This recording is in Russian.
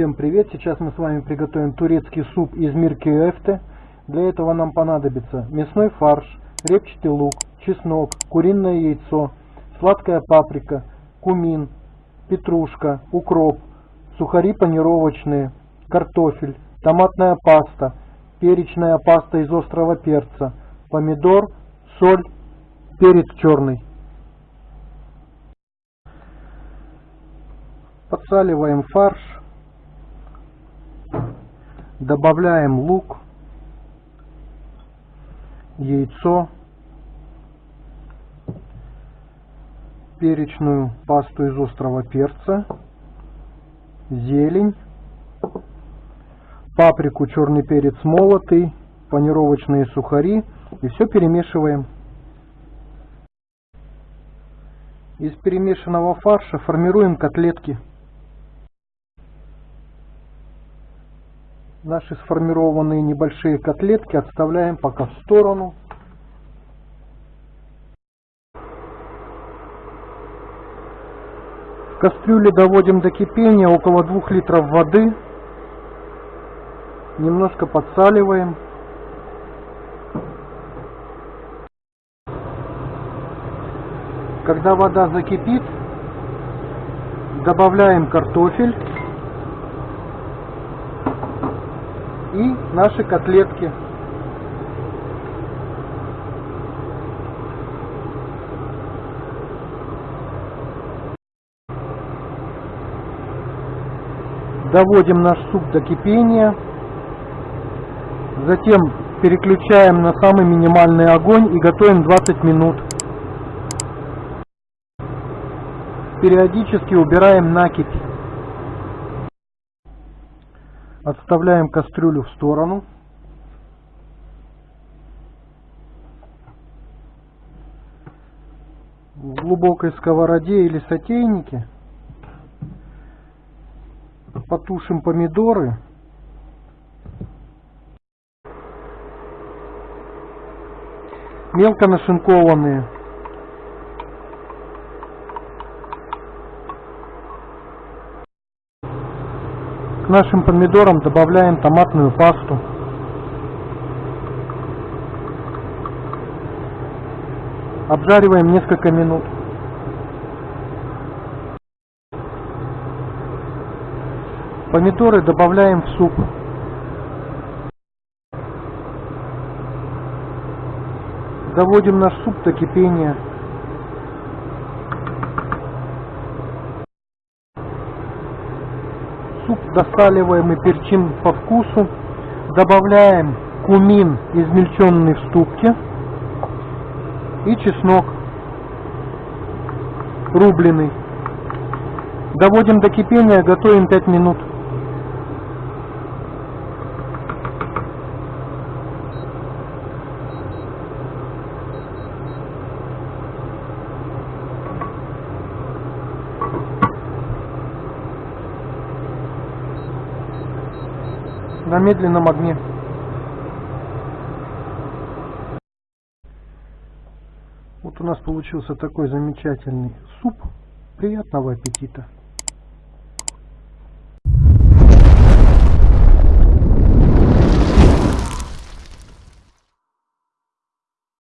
Всем привет! Сейчас мы с вами приготовим турецкий суп из мирки эфте. Для этого нам понадобится мясной фарш, репчатый лук, чеснок, куриное яйцо, сладкая паприка, кумин, петрушка, укроп, сухари панировочные, картофель, томатная паста, перечная паста из острого перца, помидор, соль, перец черный. Подсаливаем фарш. Добавляем лук, яйцо, перечную пасту из острого перца, зелень, паприку, черный перец молотый, панировочные сухари и все перемешиваем. Из перемешанного фарша формируем котлетки. Наши сформированные небольшие котлетки отставляем пока в сторону. В кастрюле доводим до кипения около 2 литров воды. Немножко подсаливаем. Когда вода закипит, добавляем картофель. и наши котлетки. Доводим наш суп до кипения. Затем переключаем на самый минимальный огонь и готовим 20 минут. Периодически убираем накипь. Отставляем кастрюлю в сторону. В глубокой сковороде или сотейнике потушим помидоры. Мелко нашинкованные. Нашим помидорам добавляем томатную пасту. Обжариваем несколько минут. Помидоры добавляем в суп. Доводим наш суп до кипения. Суп досаливаем и перчим по вкусу. Добавляем кумин, измельченный в ступке. И чеснок рубленый. Доводим до кипения, готовим 5 минут. На медленном огне. Вот у нас получился такой замечательный суп. Приятного аппетита!